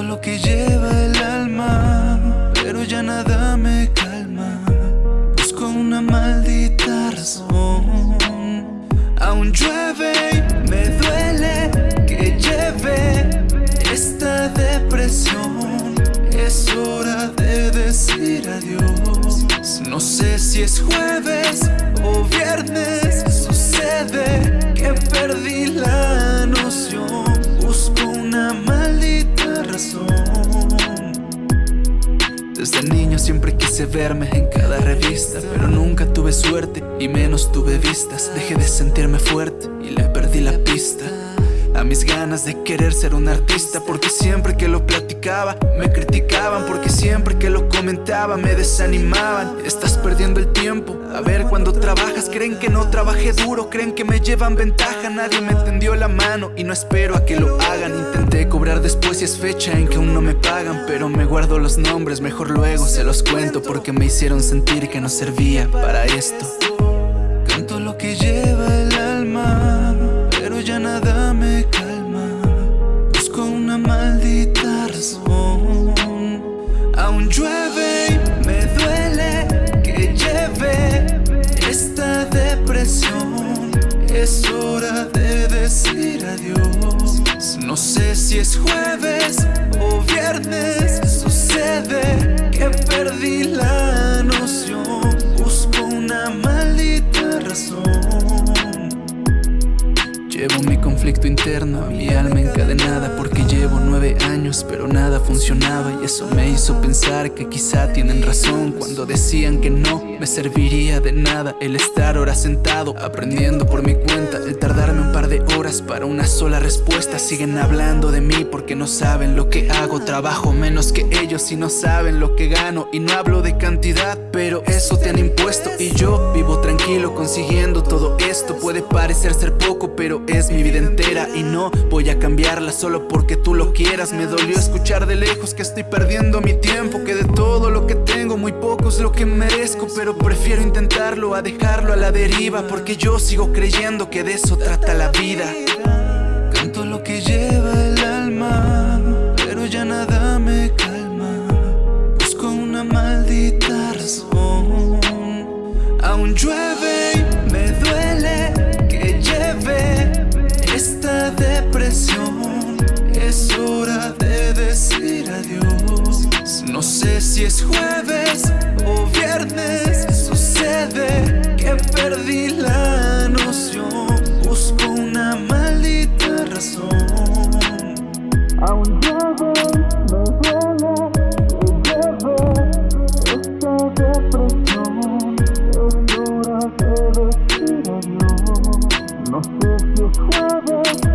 lo que lleva el alma, pero ya nada me calma. Busco una maldita razón. Aún llueve y me duele que lleve esta depresión. Es hora de decir adiós. No sé si es jueves o viernes. Desde niño siempre quise verme en cada revista Pero nunca tuve suerte y menos tuve vistas. Dejé de sentirme fuerte y le perdí la pista a mis ganas de querer ser un artista Porque siempre que lo platicaba me criticaban Porque siempre que lo comentaba me desanimaban. Estás perdiendo el tiempo. A ver cuando trabajas creen que no trabajé duro Creen que me llevan ventaja. Nadie me tendió la mano y no espero a que lo hagan. Intenté cobrar después y es fecha en que aún no me pagan Pero me guardo los nombres, mejor luego se los cuento Porque me hicieron sentir que no servía para esto es jueves o viernes Sucede que perdí la noción. Busco una maldita razón. Llevo conflicto interno, mi alma encadenada Porque llevo nueve años pero nada funcionaba Y eso me hizo pensar que quizá tienen razón Cuando decían que no me serviría de nada El estar ahora sentado aprendiendo por mi cuenta El tardarme un par de horas para una sola respuesta. Siguen hablando de mí porque no saben lo que hago Trabajo menos que ellos y no saben lo que gano Y no hablo de cantidad pero eso te han impuesto Y yo vivo tranquilo consiguiendo todo esto. Puede parecer ser poco pero es mi vida Y no voy a cambiarla solo porque tú lo quieras. Me dolió escuchar de lejos que estoy perdiendo mi tiempo Que de todo lo que tengo muy poco es lo que merezco Pero prefiero intentarlo a dejarlo a la deriva Porque yo sigo creyendo que de eso trata la vida. Canto lo que lleva el alma Pero ya nada me calma. Busco una maldita razón. Aún llueve es hora de decir adiós. No sé si es jueves o viernes Sucede que perdí la noción. Busco una maldita razón. Aún llueve, me duele, me llevo Esta depresión es hora de decir adiós. No sé si es jueves